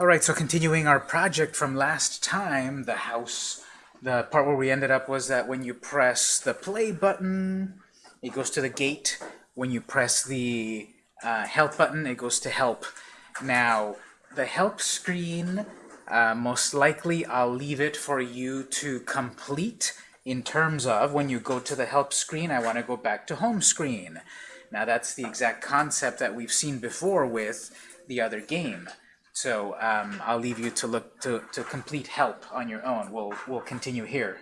Alright, so continuing our project from last time, the house, the part where we ended up was that when you press the play button, it goes to the gate. When you press the uh, help button, it goes to help. Now, the help screen, uh, most likely I'll leave it for you to complete in terms of when you go to the help screen, I want to go back to home screen. Now that's the exact concept that we've seen before with the other game. So um, I'll leave you to look to, to complete help on your own. We'll, we'll continue here.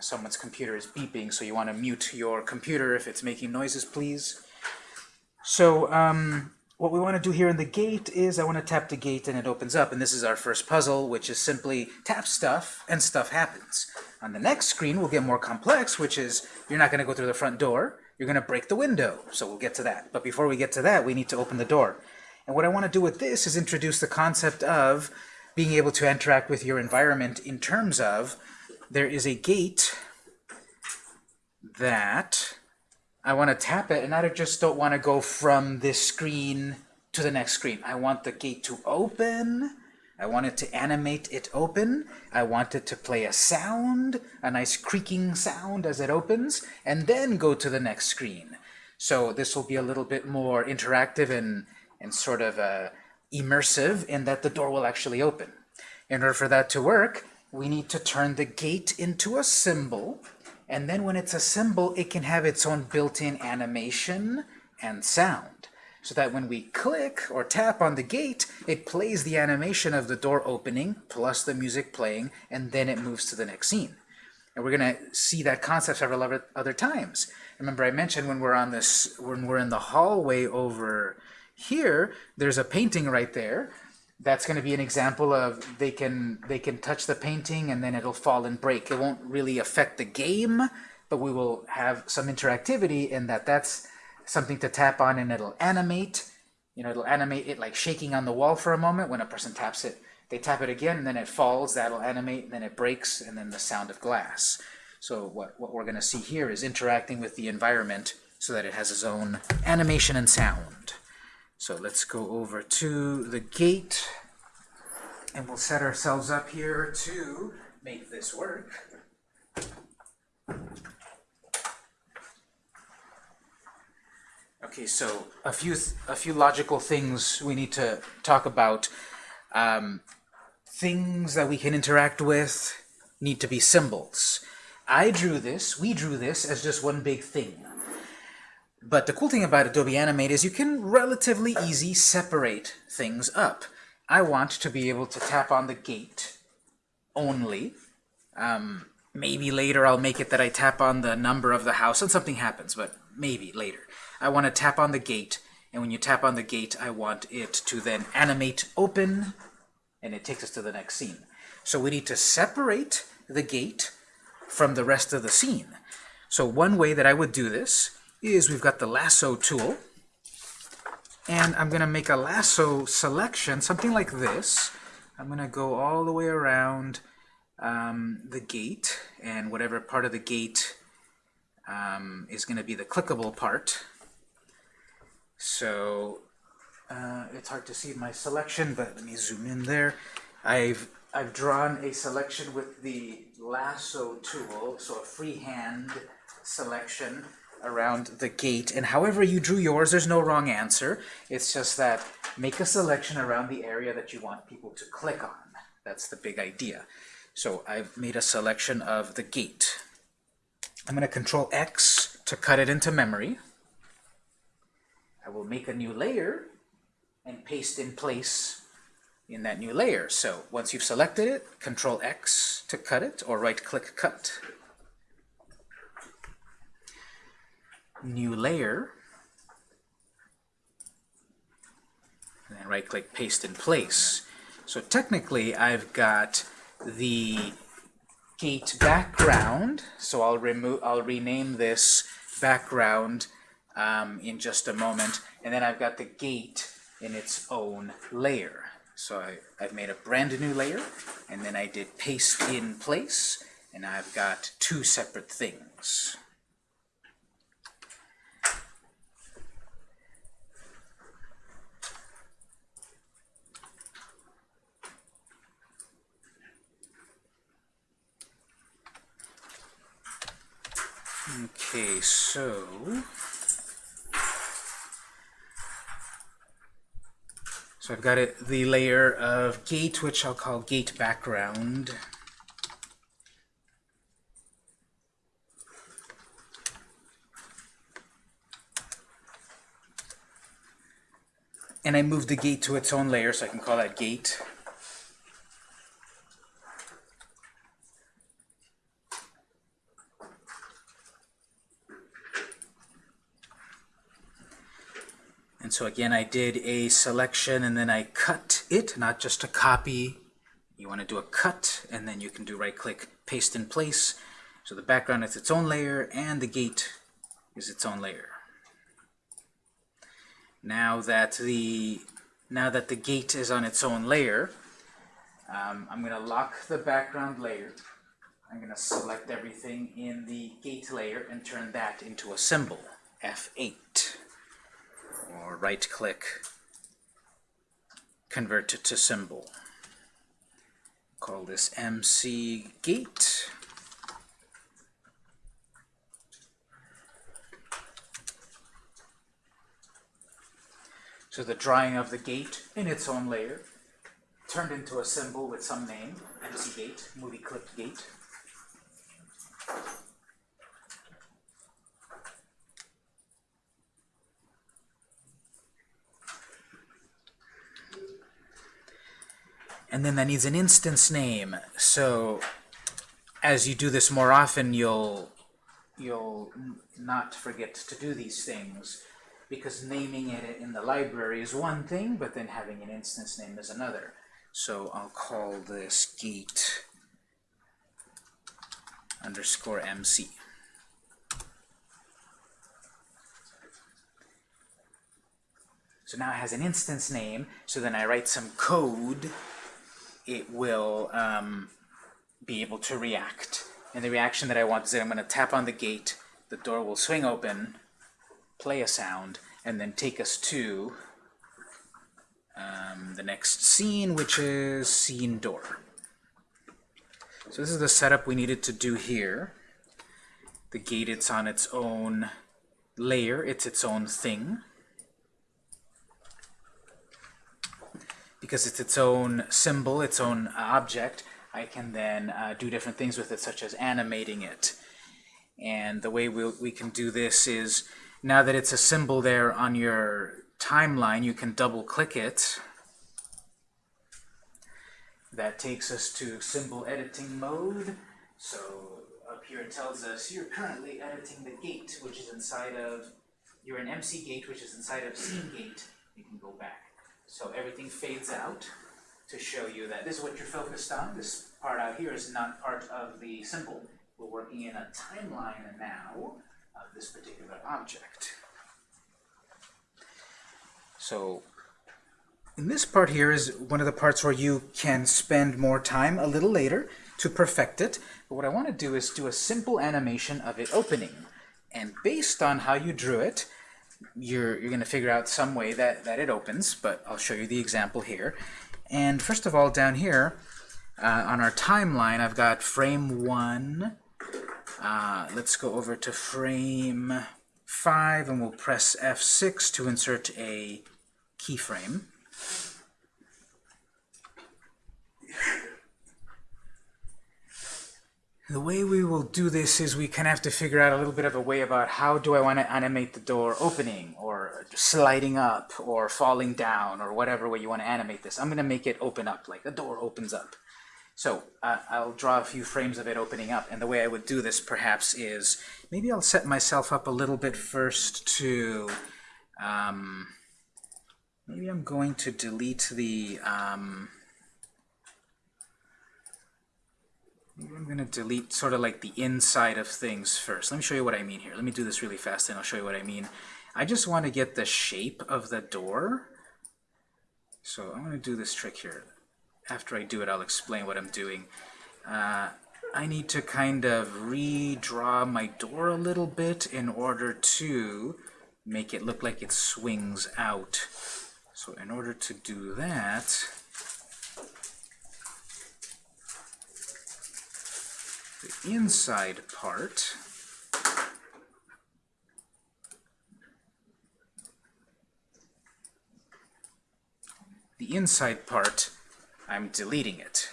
Someone's computer is beeping, so you want to mute your computer if it's making noises, please. So um, what we want to do here in the gate is I want to tap the gate and it opens up. And this is our first puzzle, which is simply tap stuff and stuff happens. On the next screen, we'll get more complex, which is you're not going to go through the front door. You're going to break the window. So we'll get to that. But before we get to that, we need to open the door. And what I want to do with this is introduce the concept of being able to interact with your environment in terms of there is a gate that I want to tap it, and I just don't want to go from this screen to the next screen. I want the gate to open. I want it to animate it open. I want it to play a sound, a nice creaking sound as it opens, and then go to the next screen. So this will be a little bit more interactive and, and sort of uh, immersive in that the door will actually open. In order for that to work, we need to turn the gate into a symbol and then when it's a symbol, it can have its own built-in animation and sound. So that when we click or tap on the gate, it plays the animation of the door opening plus the music playing, and then it moves to the next scene. And we're going to see that concept several other times. Remember I mentioned when we're on this, when we're in the hallway over here, there's a painting right there that's going to be an example of they can they can touch the painting and then it'll fall and break. It won't really affect the game, but we will have some interactivity in that that's something to tap on and it'll animate. You know, it'll animate it like shaking on the wall for a moment when a person taps it. They tap it again and then it falls, that'll animate, and then it breaks, and then the sound of glass. So what, what we're going to see here is interacting with the environment so that it has its own animation and sound. So let's go over to the gate, and we'll set ourselves up here to make this work. Okay, so a few a few logical things we need to talk about. Um, things that we can interact with need to be symbols. I drew this, we drew this as just one big thing. But the cool thing about Adobe Animate is you can relatively easy separate things up. I want to be able to tap on the gate only. Um, maybe later I'll make it that I tap on the number of the house and something happens, but maybe later. I want to tap on the gate, and when you tap on the gate, I want it to then animate open, and it takes us to the next scene. So we need to separate the gate from the rest of the scene. So one way that I would do this is we've got the lasso tool. And I'm going to make a lasso selection, something like this. I'm going to go all the way around um, the gate, and whatever part of the gate um, is going to be the clickable part. So uh, it's hard to see my selection, but let me zoom in there. I've I've drawn a selection with the lasso tool, so a freehand selection around the gate. And however you drew yours, there's no wrong answer. It's just that make a selection around the area that you want people to click on. That's the big idea. So I've made a selection of the gate. I'm going to control X to cut it into memory. I will make a new layer and paste in place in that new layer. So once you've selected it, control X to cut it, or right click cut. New layer, and then right click paste in place. So technically I've got the gate background, so I'll remove I'll rename this background um, in just a moment, and then I've got the gate in its own layer. So I, I've made a brand new layer, and then I did paste in place, and I've got two separate things. Okay, so so I've got it the layer of gate, which I'll call gate background. And I move the gate to its own layer, so I can call that gate. So again, I did a selection and then I cut it, not just a copy. You want to do a cut, and then you can do right-click, paste in place. So the background is its own layer, and the gate is its own layer. Now that the now that the gate is on its own layer, um, I'm going to lock the background layer. I'm going to select everything in the gate layer and turn that into a symbol, F8 or right click, convert it to symbol. Call this MC gate. So the drawing of the gate in its own layer turned into a symbol with some name, MC gate, movie clip gate. And then that needs an instance name. So as you do this more often, you'll you'll not forget to do these things because naming it in the library is one thing, but then having an instance name is another. So I'll call this gate underscore MC. So now it has an instance name, so then I write some code it will um, be able to react. And the reaction that I want is that I'm going to tap on the gate, the door will swing open, play a sound, and then take us to um, the next scene, which is scene door. So this is the setup we needed to do here. The gate, it's on its own layer, it's its own thing. Because it's its own symbol, its own object, I can then uh, do different things with it, such as animating it. And the way we'll, we can do this is, now that it's a symbol there on your timeline, you can double-click it. That takes us to symbol editing mode. So up here it tells us you're currently editing the gate, which is inside of, you're an MC gate, which is inside of scene gate. You can go back. So everything fades out to show you that this is what you're focused on. This part out here is not part of the symbol. We're working in a timeline now of this particular object. So in this part here is one of the parts where you can spend more time a little later to perfect it. But what I want to do is do a simple animation of it opening. And based on how you drew it, you're, you're going to figure out some way that, that it opens, but I'll show you the example here. And first of all, down here, uh, on our timeline, I've got frame 1. Uh, let's go over to frame 5, and we'll press F6 to insert a keyframe. The way we will do this is we kind of have to figure out a little bit of a way about how do I want to animate the door opening or sliding up or falling down or whatever way you want to animate this. I'm going to make it open up, like the door opens up. So uh, I'll draw a few frames of it opening up. And the way I would do this perhaps is maybe I'll set myself up a little bit first to, um, maybe I'm going to delete the, um, I'm going to delete sort of like the inside of things first. Let me show you what I mean here. Let me do this really fast and I'll show you what I mean. I just want to get the shape of the door. So I'm going to do this trick here. After I do it, I'll explain what I'm doing. Uh, I need to kind of redraw my door a little bit in order to make it look like it swings out. So in order to do that, the inside part. The inside part, I'm deleting it.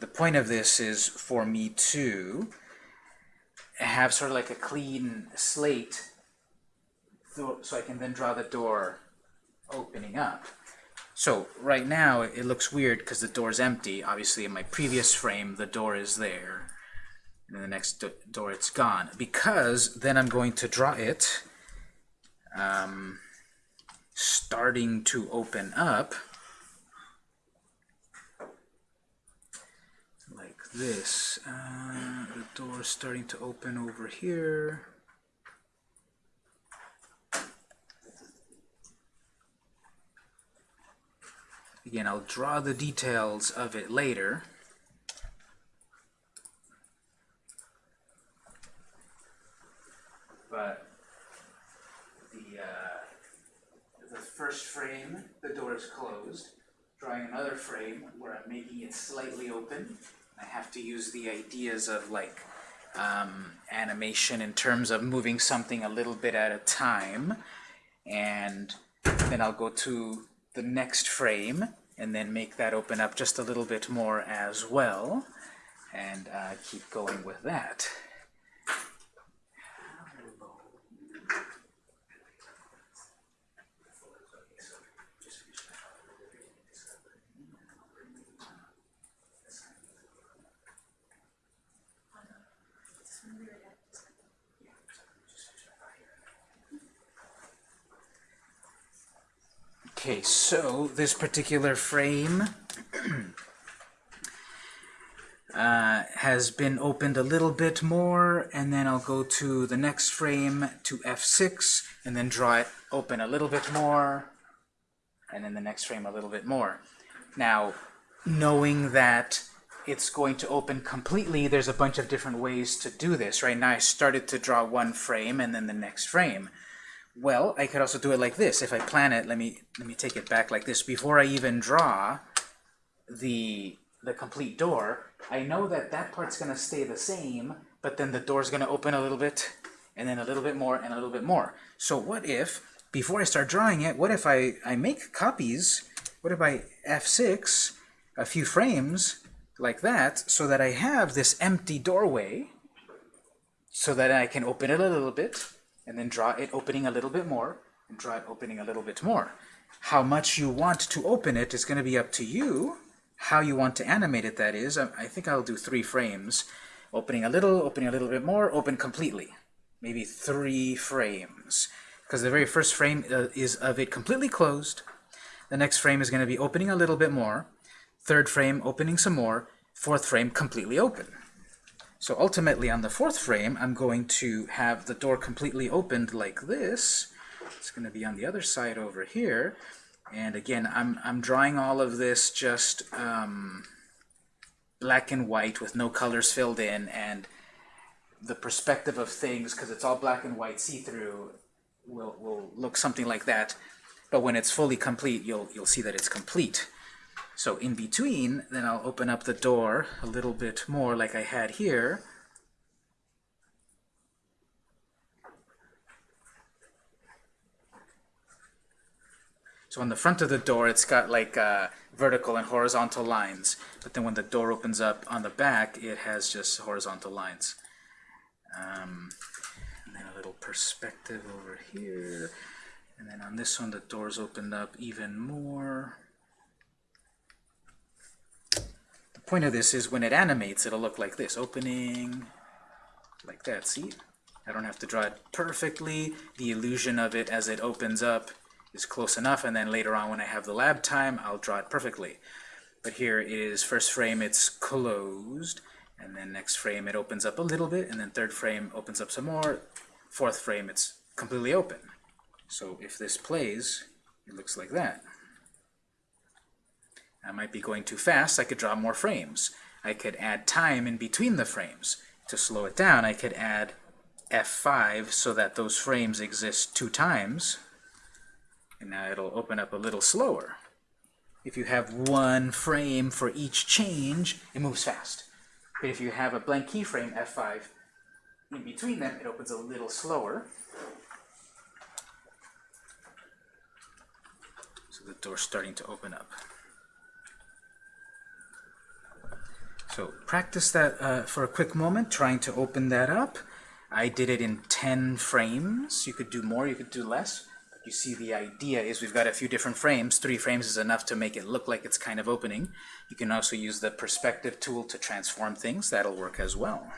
The point of this is for me to have sort of like a clean slate so, I can then draw the door opening up. So right now it looks weird because the door is empty. Obviously in my previous frame the door is there. And in the next door it's gone. Because then I'm going to draw it um, starting to open up like this. Uh, the door starting to open over here. Again, I'll draw the details of it later. But the, uh, the first frame, the door is closed. Drawing another frame where I'm making it slightly open. I have to use the ideas of like um, animation in terms of moving something a little bit at a time. And then I'll go to the next frame and then make that open up just a little bit more as well and uh, keep going with that. Okay, so this particular frame uh, has been opened a little bit more, and then I'll go to the next frame to F6, and then draw it open a little bit more, and then the next frame a little bit more. Now, knowing that it's going to open completely, there's a bunch of different ways to do this. Right now I started to draw one frame and then the next frame. Well, I could also do it like this. If I plan it, let me let me take it back like this. Before I even draw the the complete door, I know that that part's going to stay the same, but then the door's going to open a little bit, and then a little bit more, and a little bit more. So what if, before I start drawing it, what if I, I make copies, what if I F6 a few frames like that, so that I have this empty doorway, so that I can open it a little bit, and then draw it opening a little bit more, and draw it opening a little bit more. How much you want to open it is going to be up to you. How you want to animate it, that is. I, think I'll do three frames. Opening a little, opening a little bit more, open completely. Maybe three frames. Because the very first frame uh, is of it completely closed. The next frame is going to be opening a little bit more. Third frame, opening some more. Fourth frame, completely open. So ultimately on the fourth frame, I'm going to have the door completely opened like this. It's going to be on the other side over here. And again, I'm, I'm drawing all of this just um, black and white with no colors filled in. And the perspective of things, because it's all black and white see-through, will, will look something like that. But when it's fully complete, you'll, you'll see that it's complete. So in between, then I'll open up the door a little bit more like I had here. So on the front of the door, it's got like uh, vertical and horizontal lines. But then when the door opens up on the back, it has just horizontal lines. Um, and then a little perspective over here. And then on this one, the door's opened up even more. Point of this is when it animates, it'll look like this, opening like that, see? I don't have to draw it perfectly. The illusion of it as it opens up is close enough, and then later on when I have the lab time, I'll draw it perfectly. But here is first frame, it's closed, and then next frame it opens up a little bit, and then third frame opens up some more, fourth frame it's completely open. So if this plays, it looks like that. I might be going too fast, I could draw more frames. I could add time in between the frames. To slow it down, I could add F5 so that those frames exist two times. And now it'll open up a little slower. If you have one frame for each change, it moves fast. But if you have a blank keyframe, F5, in between them, it opens a little slower. So the door's starting to open up. So practice that uh, for a quick moment, trying to open that up. I did it in 10 frames. You could do more, you could do less. But you see the idea is we've got a few different frames. Three frames is enough to make it look like it's kind of opening. You can also use the perspective tool to transform things. That'll work as well.